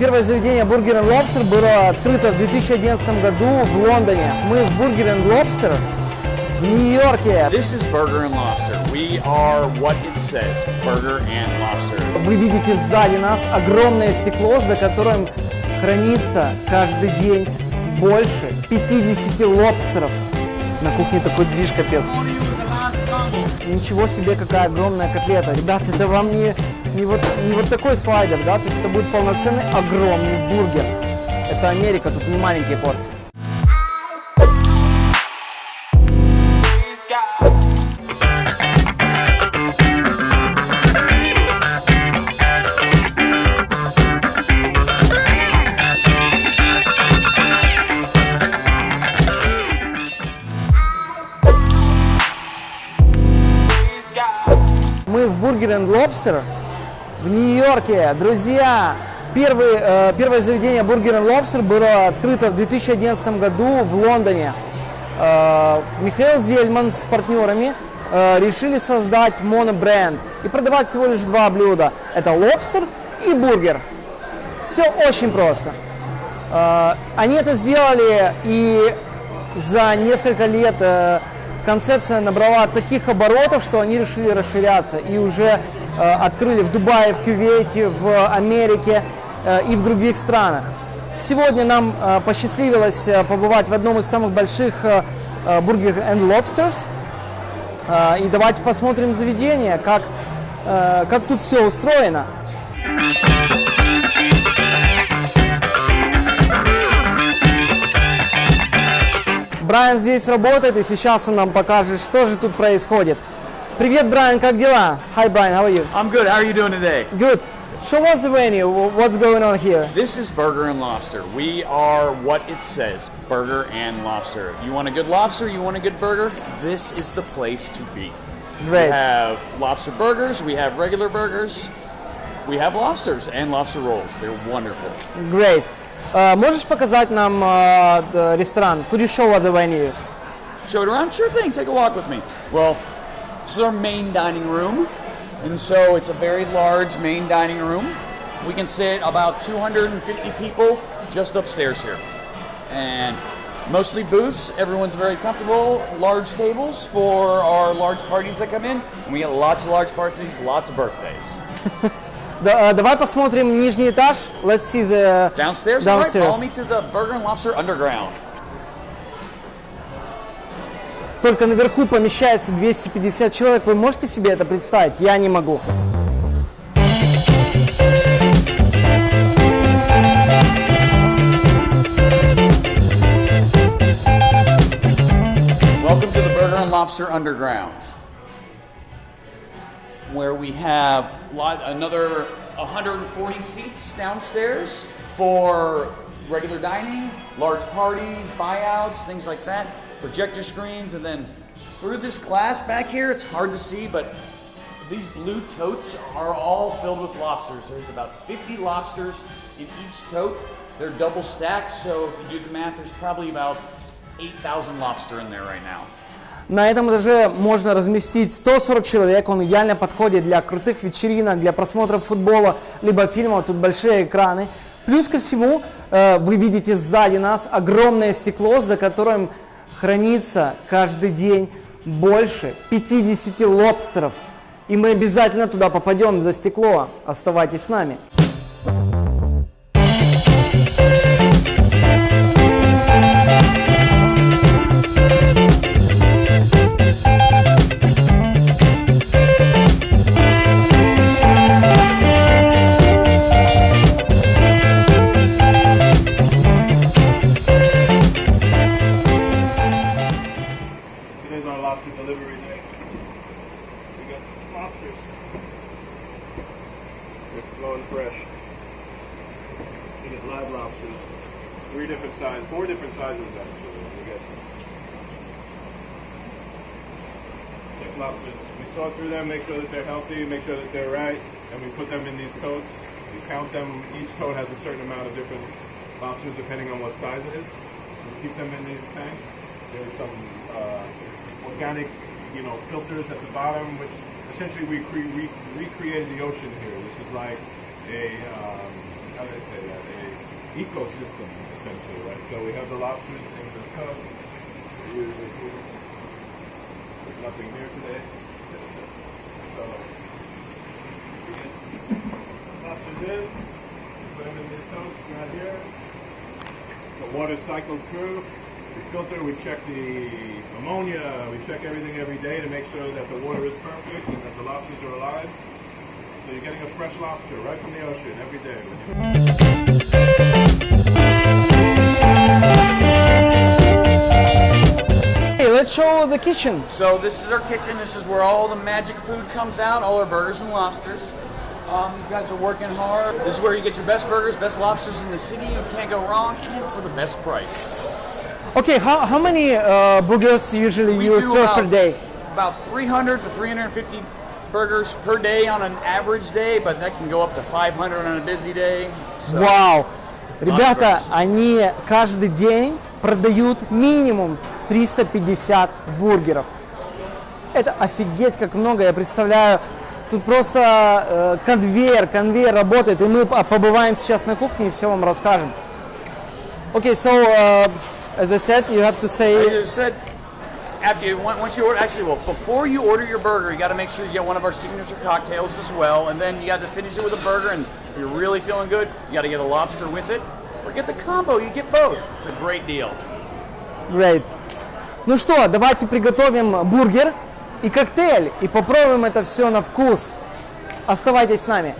Первое заведение Burger Lobster было открыто в 2011 году в Лондоне. Мы в Burger Lobster в Нью-Йорке. This is Burger and Lobster. We are what it says, Burger and Lobster. Вы видите сзади нас огромное стекло, за которым хранится каждый день больше 50 лобстеров. На кухне такой движ капец. Ничего себе, какая огромная котлета. Ребята, это вам не, не, вот, не вот такой слайдер, да? То есть это будет полноценный огромный бургер. Это Америка, тут не маленькие порции. Мы в Burger and Lobster в Нью-Йорке. Друзья, первый, э, первое заведение Burger and Lobster было открыто в 2011 году в Лондоне. Э, Михаил Зельман с партнерами э, решили создать монобренд и продавать всего лишь два блюда. Это лобстер и бургер. Все очень просто. Э, Они это сделали и за несколько лет э, концепция набрала таких оборотов, что они решили расширяться и уже открыли в Дубае, в Кувейте, в Америке э, и в других странах. Сегодня нам э, посчастливилось э, побывать в одном из самых больших э, э, Burger and Lobsters. Э, И давайте посмотрим заведение, как, э, как тут все устроено. Брайан здесь работает, и сейчас он нам покажет, что же тут происходит. Привет, Брайан, как дела? Hi, Brian, how are you? I'm good. How are you doing today? Good. Show us the menu. Wh- What's going on here? This is Burger and Lobster. We are what it says, Burger and Lobster. You want a good lobster? You want a good burger? This is the place to be. We Great. have lobster burgers. We have regular burgers. We have lobsters and lobster rolls. They're wonderful. Great. Э, можешь показать нам э, д- ресторан? Could you show us the menu? Show it around? Sure thing. Take a walk with me. Well, this is our main dining room. And so it's a very large main dining room. We can sit about 250 people just upstairs here. And mostly booths. Everyone's very comfortable. Large tables for our large parties that come in. And we get lots of large parties, lots of birthdays. Да, э, давай посмотрим нижний этаж. Let's see the Downstairs, all right, Downstairs. follow me to the Burger and Lobster Underground. Только наверху помещается 250 человек. Вы можете себе это представить? Я не могу. Welcome to the Burger and Lobster Underground, where we have lot, another 140 seats downstairs for regular dining, large parties, buyouts, things like that, Projector screens, and then through this glass back here, it's hard to see, but these blue totes are all filled with lobsters. There's about 50 lobsters in each tote. They're double stacked, so if you do the math, there's probably about 8,000 lobster in there right now. На этом этаже можно разместить 140 человек. Он идеально подходит для крутых вечеринок, для просмотров футбола, либо фильмов. Тут большие экраны. Плюс ко всему, э, вы видите сзади нас огромное стекло, за которым хранится каждый день больше 50 лобстеров. И мы обязательно туда попадем за стекло. Оставайтесь с нами. Healthy, make sure that they're right, and we put them in these totes. We count them. Each tote has a certain amount of different options depending on what size it is. We keep them in these tanks. There's some uh, organic, you know, filters at the bottom, which essentially we cre- re- recreated the ocean here. This is like a, um, how do I say that? A ecosystem essentially, right? So we have the lobsters in the tub. There's nothing here today. So we get lobsters in, put them in these tubs right here. The water cycles through. We filter, we check the ammonia, we check everything every day to make sure that the water is perfect and that the lobsters are alive. So you're getting a fresh lobster right from the ocean every day. When you Hey, let's show the kitchen. So this is our kitchen. This is where all the magic food comes out, all our burgers and lobsters. Um, these guys are working hard. This is where you get your best burgers, best lobsters in the city. You can't go wrong, and for the best price. Okay, how, how many uh, burgers usually We you do serve about, per day? About 300 to 350 burgers per day on an average day, but that can go up to 500 on a busy day. So, Вау! Ребята, burgers. они каждый день продают минимум 350 бургеров. Это офигеть как много, я представляю. Тут просто э, конвейер, конвейер работает, и мы по- побываем сейчас на кухне и все вам расскажем. Okay, so uh, as I said, you have to say I said, after you, on- once you order, actually, well, before you order your burger, you got to make sure you get one of our signature cocktails as well, and then you got to finish it with a burger. And if you're really feeling good, you got to get a lobster with it, or get the combo. You get both. It's a great deal. great. Ну что, давайте приготовим бургер и коктейль, и попробуем это все на вкус. Оставайтесь с нами.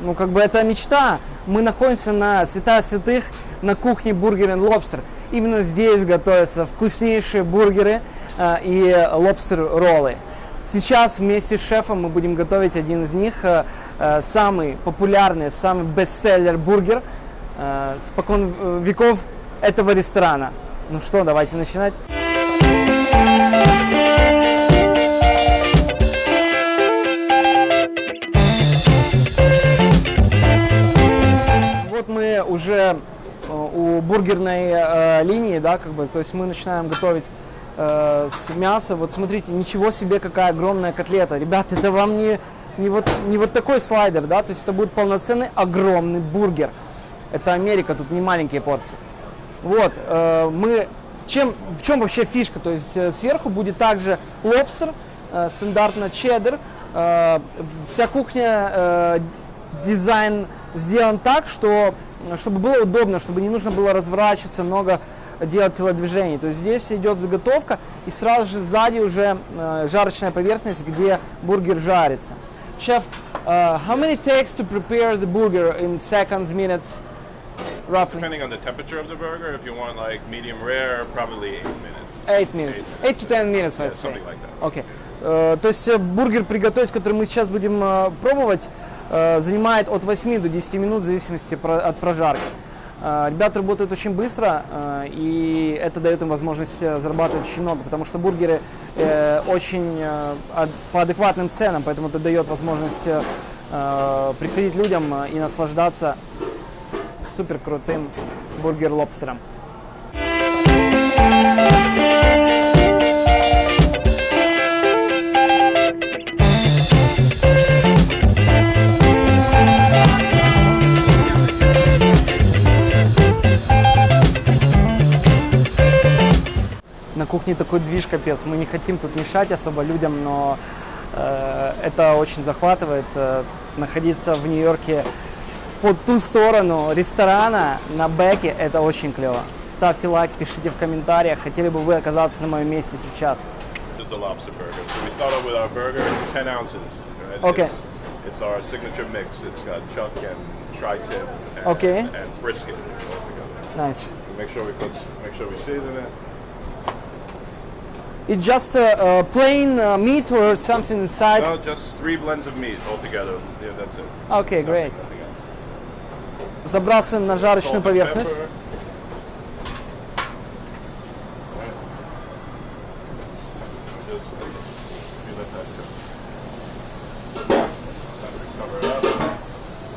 Ну, как бы это мечта. Мы находимся на святая святых на кухне Burger and Lobster. Именно здесь готовятся вкуснейшие бургеры э, и лобстер-роллы. Сейчас вместе с шефом мы будем готовить один из них, э, э, самый популярный, самый бестселлер бургер э, спокон э, веков этого ресторана. Ну что, давайте начинать. Вот мы уже э, у бургерной э, линии, да, как бы, то есть мы начинаем готовить э, с мяса. Вот смотрите, ничего себе, какая огромная котлета. Ребята, это вам не, не, вот, не вот такой слайдер, да, то есть это будет полноценный огромный бургер. Это Америка, тут не маленькие порции. Вот, э, мы, чем, в чем вообще фишка? То есть э, сверху будет также лобстер, э, стандартно чеддер. Э, вся кухня, э, дизайн сделан так, что, чтобы было удобно, чтобы не нужно было разворачиваться, много делать телодвижений. То есть здесь идет заготовка и сразу же сзади уже э, жарочная поверхность, где бургер жарится. Chef, uh, how many takes to prepare the burger in seconds, minutes, roughly? Depending on the temperature of the burger, if you want like medium rare, probably eight minutes. Eight minutes. Eight to ten minutes, Yeah, I'd say. something like that. Окей. Э, то есть э, бургер приготовить, который мы сейчас будем э, пробовать, э, занимает от 8 до 10 минут в зависимости про- от прожарки. Ребята работают очень быстро, и это дает им возможность зарабатывать очень много, потому что бургеры очень по адекватным ценам, поэтому это дает возможность приходить людям и наслаждаться супер крутым бургер-лобстером. на кухне такой движ капец. Мы не хотим тут мешать особо людям, но э, это очень захватывает. э, находиться в Нью-Йорке по ту сторону ресторана на бэке, это очень клево. Ставьте лайк, пишите в комментариях, хотели бы вы оказаться на моем месте сейчас. This is the lobster burger. So we start off with our burger. It's 10 ounces. right? Okay. It's, our signature mix. It's got chuck and tri-tip and, Okay. and brisket all together. Nice. Make sure we put, make sure we season it. It's just uh, uh, plain uh, meat or something inside? No, just three blends of meat all together. Yeah, that's it. Okay, great. Nothing. Забрасываем на жарочную поверхность.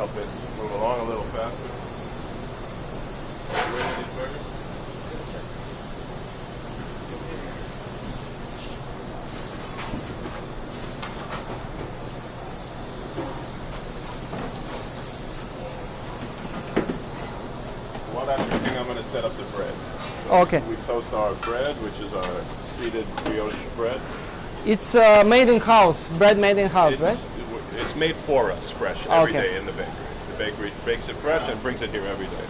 help it move along a little faster. You ready these burgers? I'm going to set up the bread. Okay. We toast our bread, which is our seeded brioche bread. It's uh, made in house, bread made in house, It's, right? it's made for us fresh every day Okay. in the bakery. The bakery bakes it fresh and brings it here every day.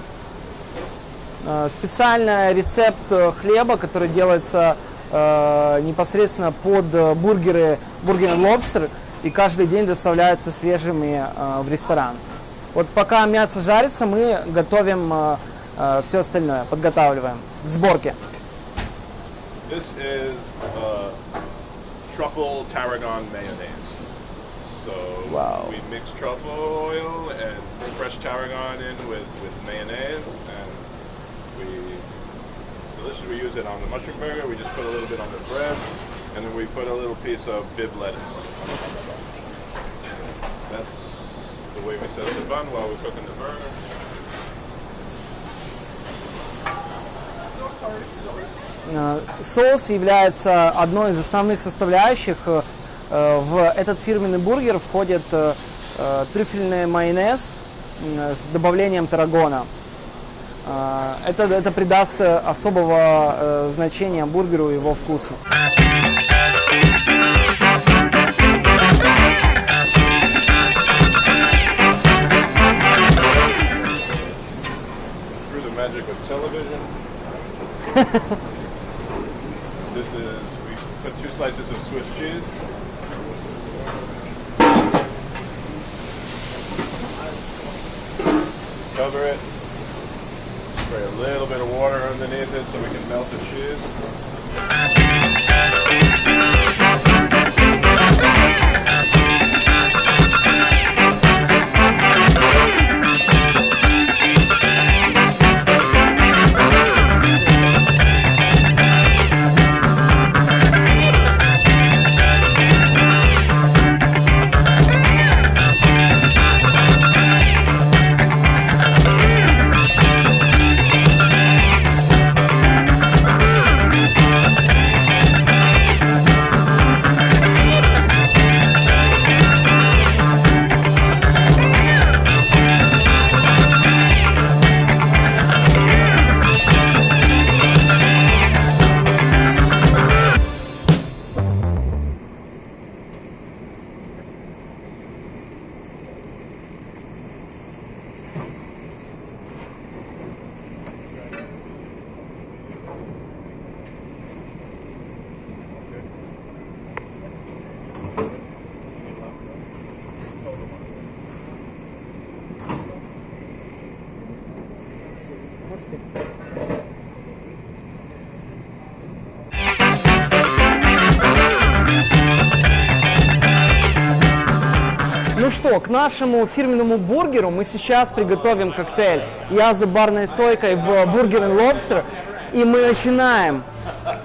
Э, Специальный рецепт э, хлеба, который делается э, непосредственно под э, бургеры Burger and Lobster и каждый день доставляется свежими э, в ресторан. Вот пока мясо жарится, мы готовим все остальное, подготавливаем к сборке. This is uh, truffle tarragon mayonnaise. So Wow. we mix truffle oil and fresh tarragon in with, with mayonnaise, and we delicious. We use it on the mushroom burger. We just put a little bit on the bread, and then we put a little piece of bib lettuce on top of that. That's the way we set up the bun while we're cooking the burger. Соус является одной из основных составляющих. Э, э, В этот фирменный бургер входит э, э, трюфельный майонез с добавлением тарагона. Э, Это, это придаст э, особого э, значения бургеру и его вкусу. television. This is, we put two slices of Swiss cheese. Cover it. Spray a little bit of water underneath it so we can melt the cheese. Что, к нашему фирменному бургеру мы сейчас приготовим коктейль. Я за барной стойкой в Burger and Lobster. И мы начинаем.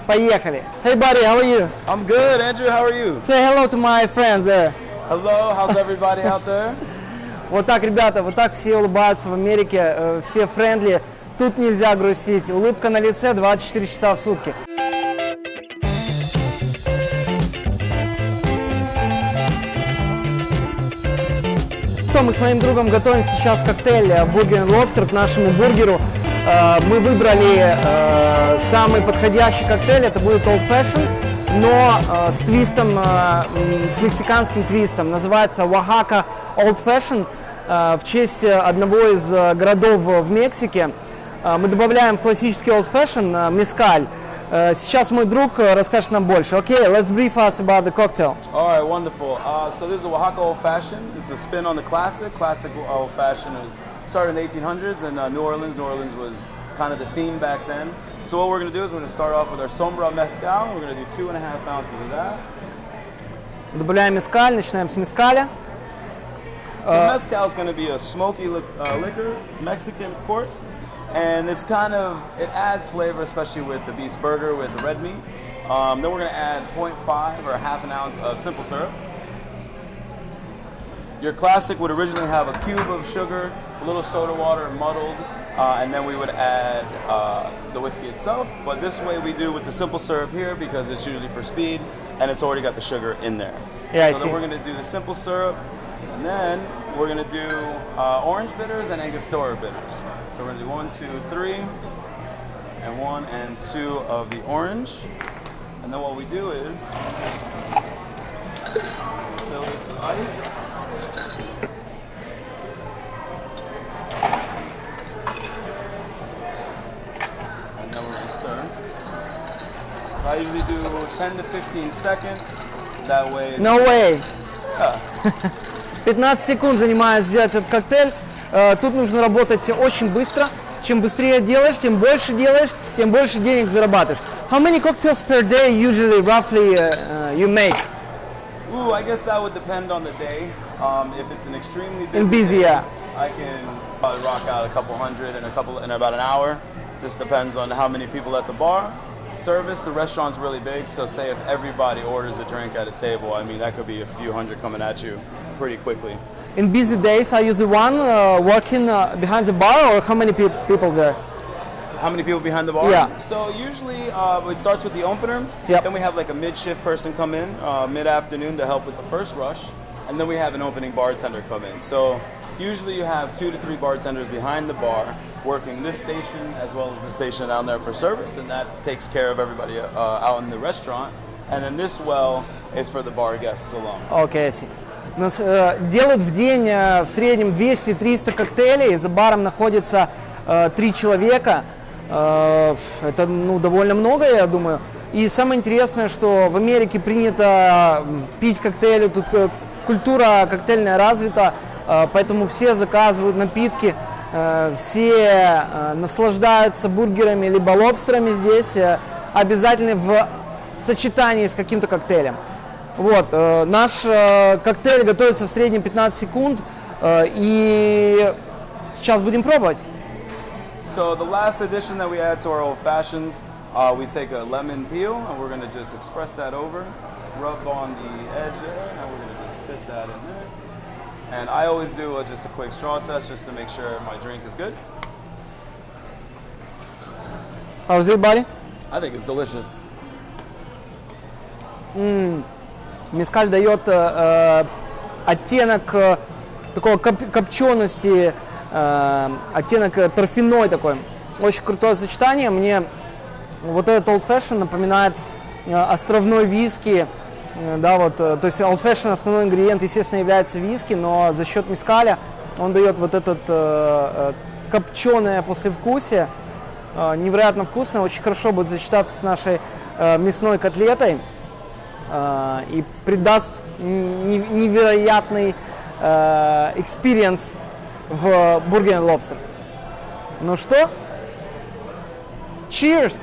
Поехали. Hey buddy, how are you? I'm good, Andrew. How are you? Say hello to my friends there. Hello. How's everybody out there? Вот так, ребята, вот так все улыбаются в Америке, э, все friendly. Тут нельзя грустить. Улыбка на лице 24 часа в сутки. Мы с моим другом готовим сейчас коктейль э, and Lobster к нашему бургеру. Э, Мы выбрали э, самый подходящий коктейль, это будет Old Fashion, но с твистом, с мексиканским твистом. Называется Oaxaca Old Fashion э, в честь одного из городов в Мексике. Мы добавляем в классический Old Fashion э, мескаль. Э, Сейчас мой друг э, расскажет нам больше. Okay, let's brief us about the cocktail. All right, wonderful. Uh, so this is a Oaxaca Old Fashioned. It's a spin on the classic. Classic Old Fashioned was started in the 1800s in uh, New Orleans. New Orleans was kind of the scene back then. So what we're going to do is we're going to start off with our Sombra Mezcal. We're going to do two and a half ounces of that. Добавляем мескаль, начинаем с мескаля. So mezcal is going to be a smoky li- uh, liquor, Mexican, of course, and it's kind of it adds flavor, especially with the beef burger with the red meat. Um, then we're going to add 0.5 or half an ounce of simple syrup. Your classic would originally have a cube of sugar, a little soda water, muddled, uh, and then we would add uh, the whiskey itself. But this way we do with the simple syrup here because it's usually for speed, and it's already got the sugar in there. Yeah, I so see. then we're going to do the simple syrup, and then we're going to do uh, orange bitters and Angostura bitters. So we're to do one, two, three. and one and two of the orange. And then what we do is fill this with ice. And then we're gonna stir. So I usually do 10 to 15 seconds. That way. No way. Yeah. 15 секунд занимает сделать этот коктейль. Э, Тут нужно работать очень быстро. Чем быстрее делаешь, тем больше делаешь, тем больше денег зарабатываешь. How many cocktails per day usually roughly uh, uh, you make? Ooh, I guess that would depend on the day. Um, if it's an extremely busy, In busy, day, yeah. I can probably rock out a couple hundred in a couple in about an hour. Just depends on how many people at the bar. Service, the restaurant's really big, so say if everybody orders a drink at a table, I mean that could be a few hundred coming at you pretty quickly. In busy days, are you the one uh, working uh, behind the bar or how many pe people there? How many people behind the bar? Yeah. So usually uh, it starts with the opener. Yep. Then we have like a mid-shift person come in uh, mid-afternoon to help with the first rush. And then we have an opening bartender come in. So usually you have two to three bartenders behind the bar working this station as well as the station down there for service. And that takes care of everybody uh, out in the restaurant. And then this well is for the bar guests alone. Okay, I see. Э, делают в день э, в среднем 200-300 коктейлей. За баром находится э, три человека. Это ну, довольно много, я думаю. И самое интересное, что в Америке принято пить коктейли, тут культура коктейльная развита, поэтому все заказывают напитки, все наслаждаются бургерами либо лобстерами здесь, обязательно в сочетании с каким-то коктейлем. Вот, э, наш э, коктейль готовится в среднем 15 секунд, э, и сейчас будем пробовать. So the last addition that we add to our old fashions, uh, we take a lemon peel and we're gonna just express that over, rub on the edge there, and we're gonna just sit that in there. And I always do a, just a quick straw test just to make sure my drink is good. How's it, buddy? I think it's delicious. Мескаль дает э, э, оттенок э, такого коп- копчености, э, оттенок э, торфяной такой. Очень крутое сочетание. Мне вот этот Old Fashion напоминает э, островной виски. Э, да, вот, э, то есть Old Fashion основной ингредиент, естественно, является виски, но за счет мескаля он дает вот этот э, э, копченое послевкусие. Э, невероятно вкусно, очень хорошо будет сочетаться с нашей э, мясной котлетой и придаст невероятный experience в Burger & Lobster. Ну что? Cheers!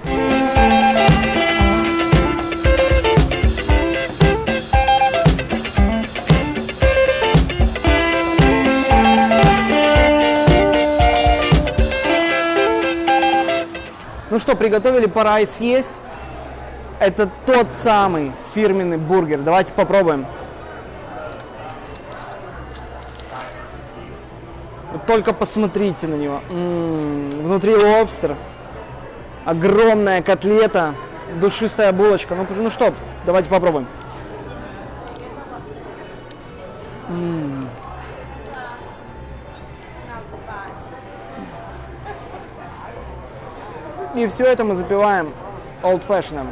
Ну что, приготовили, пора и съесть. Это тот самый фирменный бургер. Давайте попробуем. Только посмотрите на него. М, Внутри лобстер. Огромная котлета. Душистая булочка. Ну, ну что, давайте попробуем. М. И все это мы запиваем fashioned.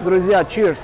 Друзья, cheers!